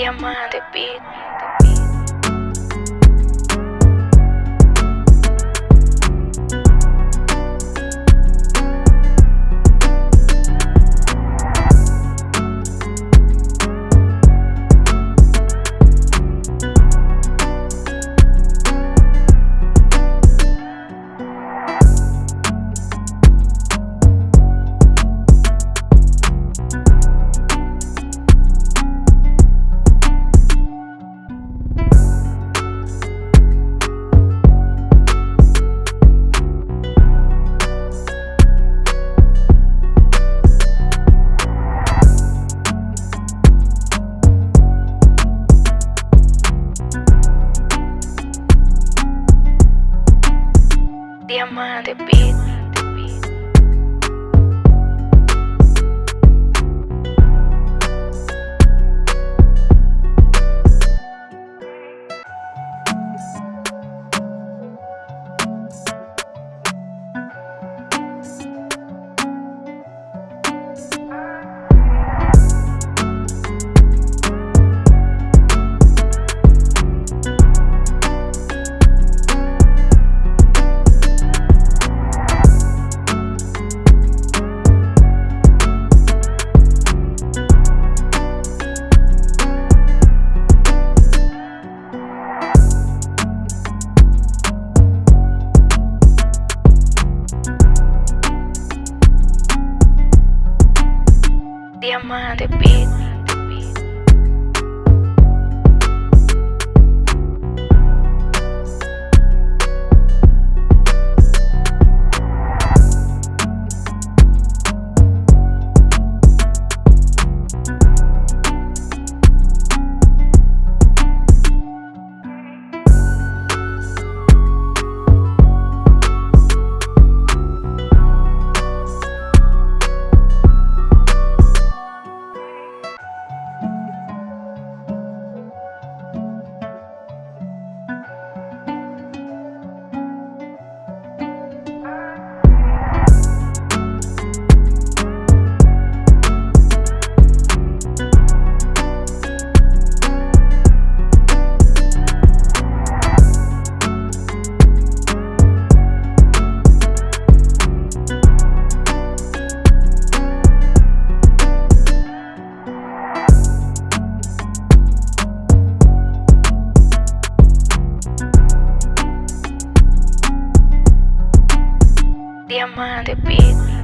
diamante, bitch. Diamante Beat. Diamante Beat. diamante, bitch.